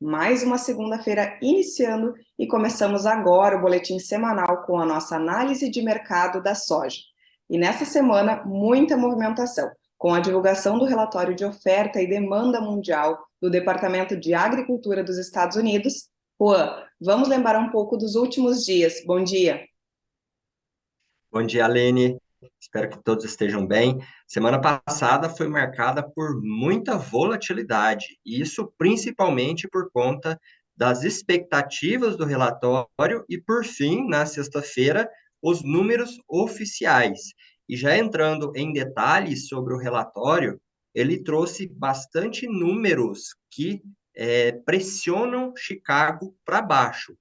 Mais uma segunda-feira iniciando e começamos agora o boletim semanal com a nossa análise de mercado da soja. E nessa semana, muita movimentação, com a divulgação do relatório de oferta e demanda mundial do Departamento de Agricultura dos Estados Unidos. Juan, vamos lembrar um pouco dos últimos dias. Bom dia. Bom dia, Alene. Espero que todos estejam bem. Semana passada foi marcada por muita volatilidade, e isso principalmente por conta das expectativas do relatório e, por fim, na sexta-feira, os números oficiais. E já entrando em detalhes sobre o relatório, ele trouxe bastante números que é, pressionam Chicago para baixo.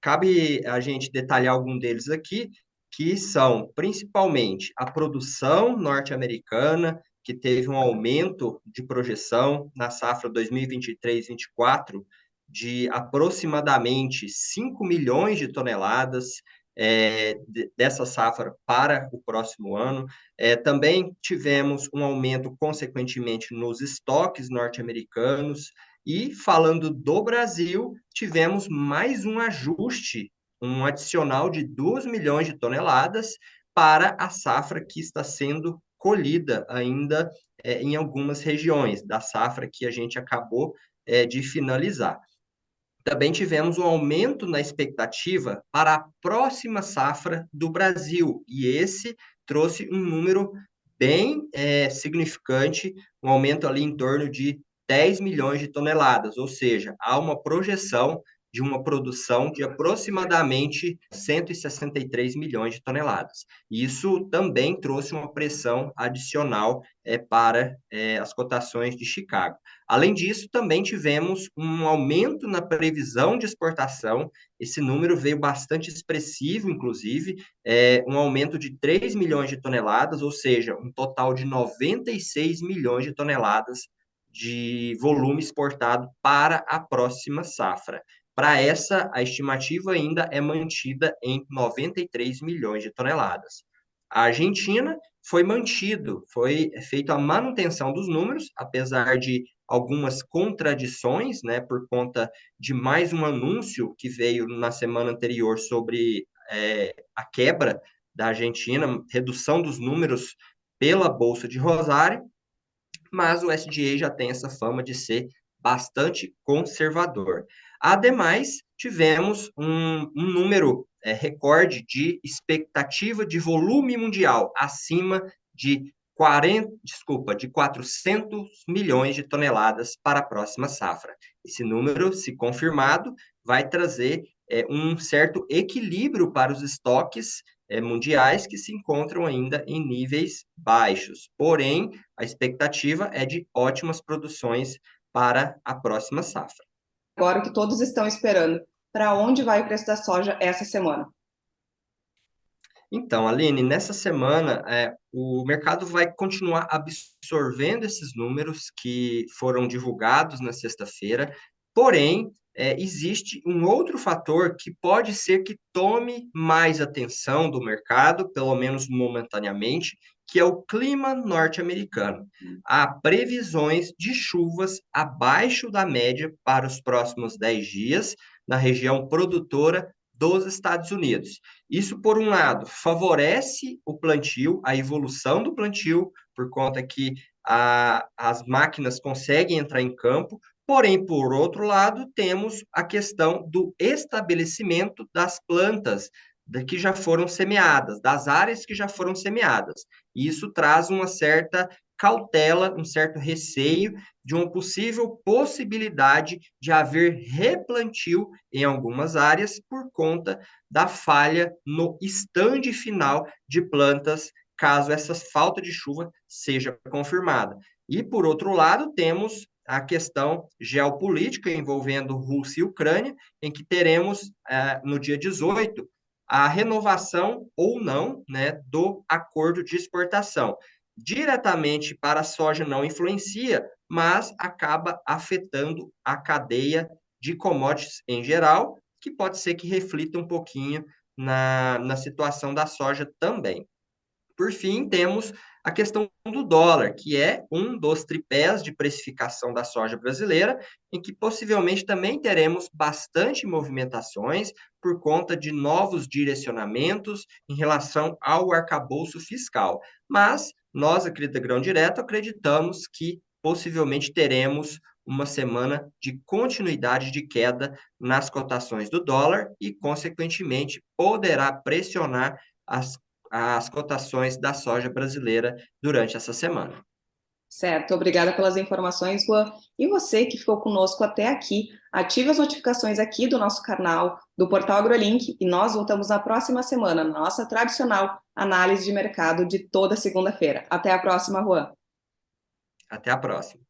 Cabe a gente detalhar algum deles aqui, que são principalmente a produção norte-americana, que teve um aumento de projeção na safra 2023-24 de aproximadamente 5 milhões de toneladas é, dessa safra para o próximo ano. É, também tivemos um aumento, consequentemente, nos estoques norte-americanos. E, falando do Brasil, tivemos mais um ajuste um adicional de 2 milhões de toneladas para a safra que está sendo colhida ainda é, em algumas regiões da safra que a gente acabou é, de finalizar. Também tivemos um aumento na expectativa para a próxima safra do Brasil, e esse trouxe um número bem é, significante, um aumento ali em torno de 10 milhões de toneladas, ou seja, há uma projeção de uma produção de aproximadamente 163 milhões de toneladas. Isso também trouxe uma pressão adicional é, para é, as cotações de Chicago. Além disso, também tivemos um aumento na previsão de exportação. Esse número veio bastante expressivo, inclusive, é, um aumento de 3 milhões de toneladas, ou seja, um total de 96 milhões de toneladas de volume exportado para a próxima safra. Para essa, a estimativa ainda é mantida em 93 milhões de toneladas. A Argentina foi mantido, foi feita a manutenção dos números, apesar de algumas contradições, né, por conta de mais um anúncio que veio na semana anterior sobre é, a quebra da Argentina, redução dos números pela Bolsa de Rosário, mas o SDA já tem essa fama de ser bastante conservador. Ademais, tivemos um, um número é, recorde de expectativa de volume mundial acima de 40, desculpa, de 400 milhões de toneladas para a próxima safra. Esse número, se confirmado, vai trazer é, um certo equilíbrio para os estoques é, mundiais que se encontram ainda em níveis baixos. Porém, a expectativa é de ótimas produções para a próxima safra agora que todos estão esperando. Para onde vai o preço da soja essa semana? Então, Aline, nessa semana, é, o mercado vai continuar absorvendo esses números que foram divulgados na sexta-feira, porém, é, existe um outro fator que pode ser que tome mais atenção do mercado, pelo menos momentaneamente, que é o clima norte-americano. Há previsões de chuvas abaixo da média para os próximos 10 dias na região produtora dos Estados Unidos. Isso, por um lado, favorece o plantio, a evolução do plantio, por conta que a, as máquinas conseguem entrar em campo, porém, por outro lado, temos a questão do estabelecimento das plantas que já foram semeadas, das áreas que já foram semeadas. E isso traz uma certa cautela, um certo receio de uma possível possibilidade de haver replantio em algumas áreas por conta da falha no estande final de plantas, caso essa falta de chuva seja confirmada. E, por outro lado, temos a questão geopolítica envolvendo Rússia e Ucrânia, em que teremos, eh, no dia 18, a renovação ou não né, do acordo de exportação. Diretamente para a soja não influencia, mas acaba afetando a cadeia de commodities em geral, que pode ser que reflita um pouquinho na, na situação da soja também. Por fim, temos a questão do dólar, que é um dos tripés de precificação da soja brasileira, em que possivelmente também teremos bastante movimentações por conta de novos direcionamentos em relação ao arcabouço fiscal. Mas nós, aqui Grão Direto, acreditamos que possivelmente teremos uma semana de continuidade de queda nas cotações do dólar e, consequentemente, poderá pressionar as as cotações da soja brasileira durante essa semana. Certo, obrigada pelas informações, Juan. E você que ficou conosco até aqui, ative as notificações aqui do nosso canal, do Portal AgroLink, e nós voltamos na próxima semana, na nossa tradicional análise de mercado de toda segunda-feira. Até a próxima, Juan. Até a próxima.